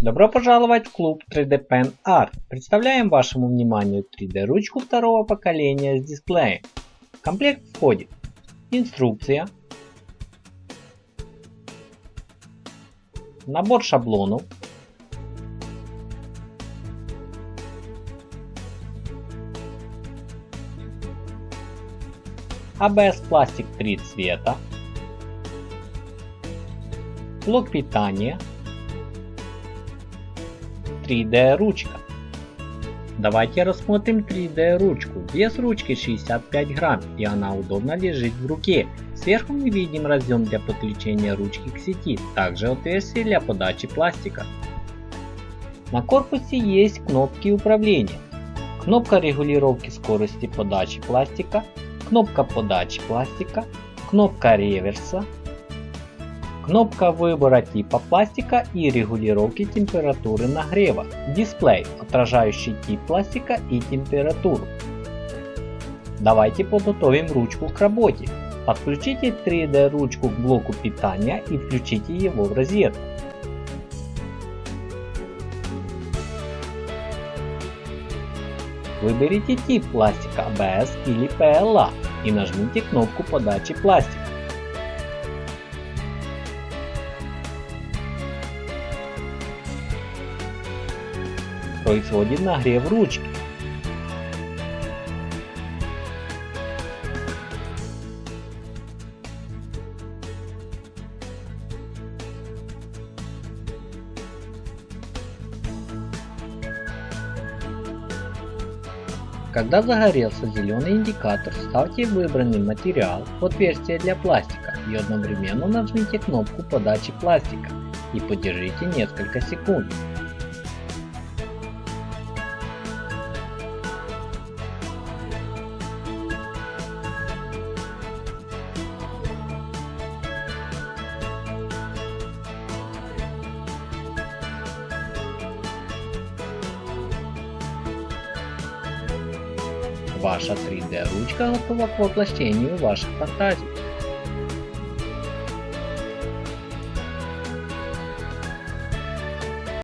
Добро пожаловать в клуб 3D Pen Art. Представляем вашему вниманию 3D ручку второго поколения с дисплеем. В комплект входит. Инструкция, набор шаблонов, ABS пластик 3 цвета, блок питания, 3D ручка. Давайте рассмотрим 3D ручку. Вес ручки 65 грамм и она удобно лежит в руке. Сверху мы видим разъем для подключения ручки к сети, также отверстие для подачи пластика. На корпусе есть кнопки управления. Кнопка регулировки скорости подачи пластика, кнопка подачи пластика, кнопка реверса, кнопка выбора типа пластика и регулировки температуры нагрева, дисплей, отражающий тип пластика и температуру. Давайте подготовим ручку к работе. Подключите 3D ручку к блоку питания и включите его в розетку. Выберите тип пластика ABS или PLA и нажмите кнопку подачи пластика. Происходит нагрев ручки. Когда загорелся зеленый индикатор, ставьте выбранный материал в отверстие для пластика и одновременно нажмите кнопку подачи пластика и подержите несколько секунд. Ваша 3D ручка готова к воплощению ваших фантазий.